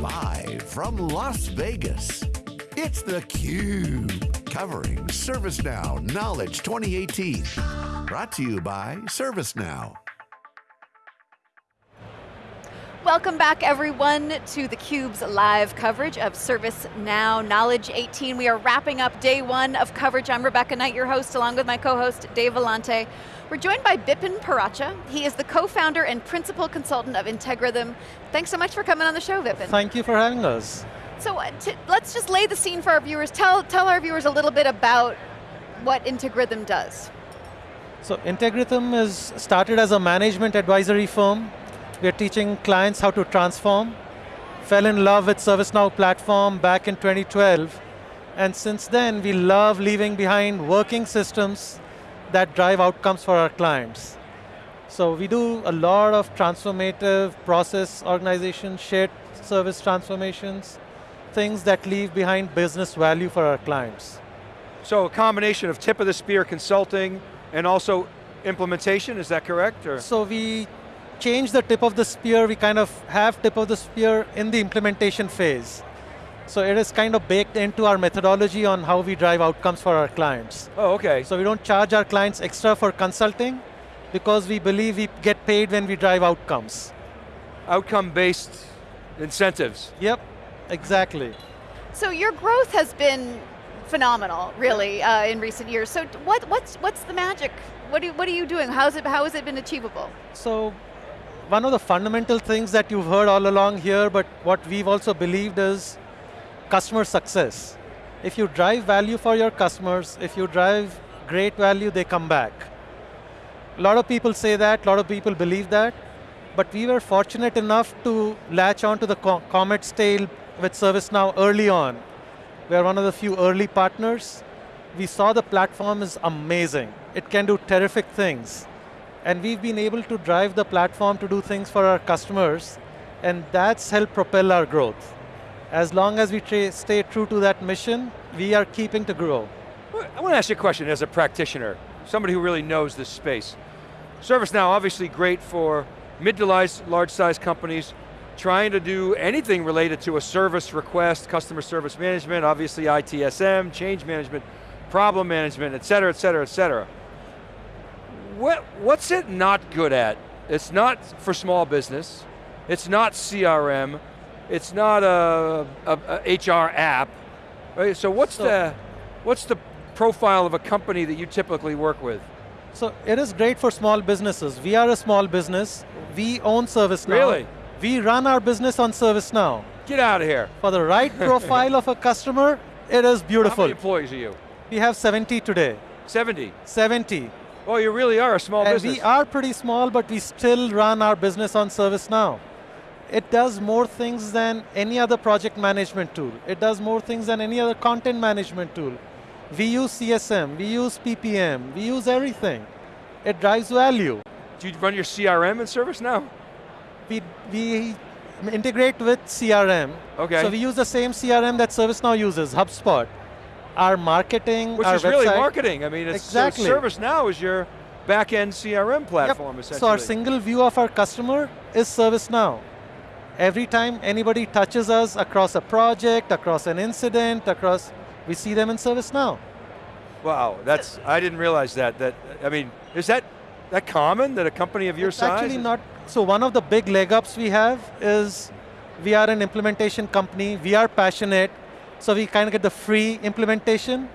Live from Las Vegas, it's theCUBE. Covering ServiceNow Knowledge 2018. Brought to you by ServiceNow. Welcome back everyone to theCUBE's live coverage of ServiceNow Knowledge 18. We are wrapping up day one of coverage. I'm Rebecca Knight, your host, along with my co-host, Dave Vellante. We're joined by Bipin Paracha. He is the co-founder and principal consultant of Integrithm. Thanks so much for coming on the show, Bipin. Thank you for having us. So uh, let's just lay the scene for our viewers. Tell, tell our viewers a little bit about what Integrithm does. So Integrithm is started as a management advisory firm we're teaching clients how to transform. Fell in love with ServiceNow platform back in 2012. And since then, we love leaving behind working systems that drive outcomes for our clients. So we do a lot of transformative process organization, shared service transformations, things that leave behind business value for our clients. So a combination of tip of the spear consulting and also implementation, is that correct? Or? So we change the tip of the spear, we kind of have tip of the spear in the implementation phase. So it is kind of baked into our methodology on how we drive outcomes for our clients. Oh, okay. So we don't charge our clients extra for consulting because we believe we get paid when we drive outcomes. Outcome-based incentives. Yep, exactly. So your growth has been phenomenal, really, uh, in recent years. So what, what's, what's the magic? What, do, what are you doing? How's it, how has it been achievable? So one of the fundamental things that you've heard all along here, but what we've also believed is customer success. If you drive value for your customers, if you drive great value, they come back. A lot of people say that, a lot of people believe that, but we were fortunate enough to latch onto the Comet's tail with ServiceNow early on. We are one of the few early partners. We saw the platform is amazing. It can do terrific things. And we've been able to drive the platform to do things for our customers, and that's helped propel our growth. As long as we stay true to that mission, we are keeping to grow. I want to ask you a question as a practitioner, somebody who really knows this space. ServiceNow, obviously great for mid to large size companies, trying to do anything related to a service request, customer service management, obviously ITSM, change management, problem management, et cetera, et cetera, et cetera what, what's it not good at? It's not for small business. It's not CRM. It's not a, a, a HR app. Right? So what's so, the what's the profile of a company that you typically work with? So it is great for small businesses. We are a small business. We own ServiceNow. Really? We run our business on ServiceNow. Get out of here. For the right profile of a customer, it is beautiful. How many employees are you? We have 70 today. 70? 70. Oh, you really are a small and business. We are pretty small, but we still run our business on ServiceNow. It does more things than any other project management tool. It does more things than any other content management tool. We use CSM, we use PPM, we use everything. It drives value. Do you run your CRM in ServiceNow? We, we integrate with CRM. Okay. So we use the same CRM that ServiceNow uses, HubSpot our marketing, Which our is website. really marketing. I mean, exactly. so ServiceNow is your back-end CRM platform, yep. essentially. So our single view of our customer is ServiceNow. Every time anybody touches us across a project, across an incident, across, we see them in ServiceNow. Wow, that's, I didn't realize that. That I mean, is that, that common, that a company of your it's size? actually not, so one of the big leg ups we have is we are an implementation company, we are passionate, so we kind of get the free implementation.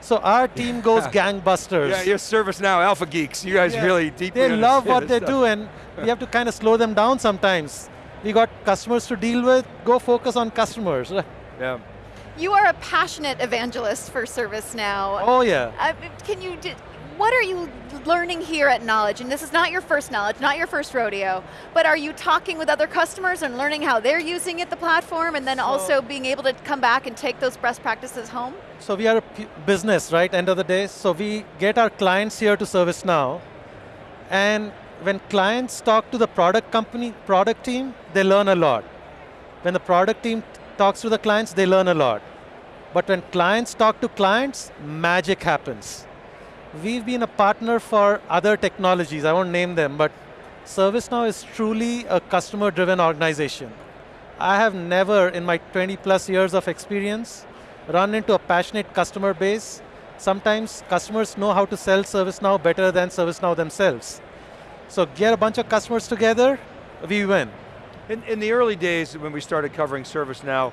So our team goes gangbusters. Yeah, you're ServiceNow alpha geeks. You guys yeah. really deeply They love what they stuff. do and we have to kind of slow them down sometimes. We got customers to deal with, go focus on customers. Yeah. You are a passionate evangelist for ServiceNow. Oh yeah. Uh, can you, what are you learning here at Knowledge? And this is not your first Knowledge, not your first rodeo, but are you talking with other customers and learning how they're using it, the platform, and then so also being able to come back and take those best practices home? So we are a business, right, end of the day. So we get our clients here to ServiceNow, and when clients talk to the product company, product team, they learn a lot. When the product team talks to the clients, they learn a lot. But when clients talk to clients, magic happens. We've been a partner for other technologies, I won't name them, but ServiceNow is truly a customer-driven organization. I have never, in my 20 plus years of experience, run into a passionate customer base. Sometimes customers know how to sell ServiceNow better than ServiceNow themselves. So get a bunch of customers together, we win. In, in the early days when we started covering ServiceNow,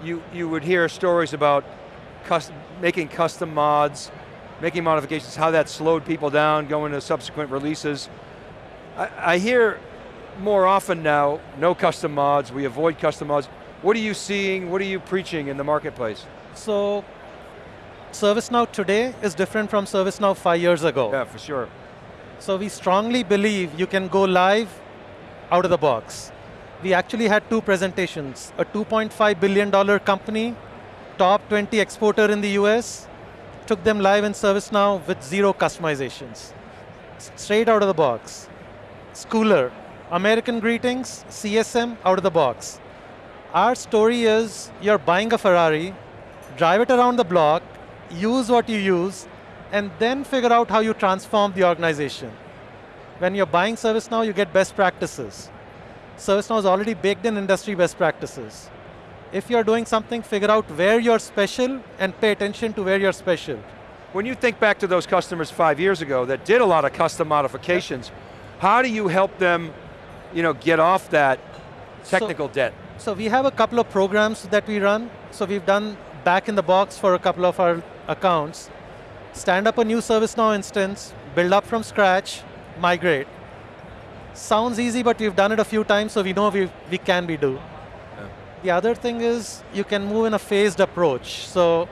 you, you would hear stories about making custom mods, making modifications, how that slowed people down, going to subsequent releases. I, I hear more often now, no custom mods, we avoid custom mods. What are you seeing, what are you preaching in the marketplace? So, ServiceNow today is different from ServiceNow five years ago. Yeah, for sure. So we strongly believe you can go live out of the box. We actually had two presentations. A $2.5 billion company, top 20 exporter in the US, took them live in ServiceNow with zero customizations. Straight out of the box. Schooler, American Greetings, CSM, out of the box. Our story is you're buying a Ferrari, drive it around the block, use what you use, and then figure out how you transform the organization. When you're buying ServiceNow, you get best practices. ServiceNow is already baked in industry best practices. If you're doing something, figure out where you're special and pay attention to where you're special. When you think back to those customers five years ago that did a lot of custom modifications, how do you help them you know, get off that technical so, debt? So we have a couple of programs that we run. So we've done back in the box for a couple of our accounts. Stand up a new ServiceNow instance, build up from scratch, migrate. Sounds easy, but we've done it a few times, so we know we, we can be do. The other thing is you can move in a phased approach. So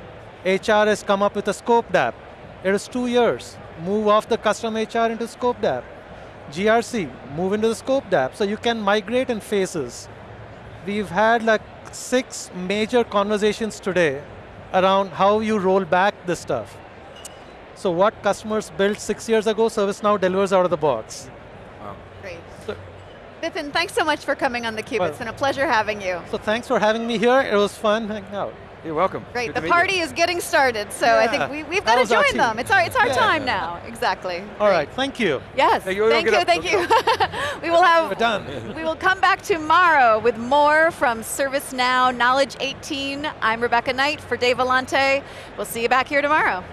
HR has come up with a scoped app. It is two years. Move off the custom HR into scoped app. GRC, move into the scoped app. So you can migrate in phases. We've had like six major conversations today around how you roll back this stuff. So what customers built six years ago, ServiceNow delivers out of the box. Wow. Bipin, thanks so much for coming on theCUBE. Well, it's been a pleasure having you. So thanks for having me here. It was fun hanging out. You're welcome. Great, Good the party is getting started, so yeah. I think we, have got to join them. It's our, it's our yeah. time now, exactly. All Great. right, thank you. Yes, thank you, thank you. Thank you. we will have, We're done. we will come back tomorrow with more from ServiceNow Knowledge 18. I'm Rebecca Knight for Dave Vellante. We'll see you back here tomorrow.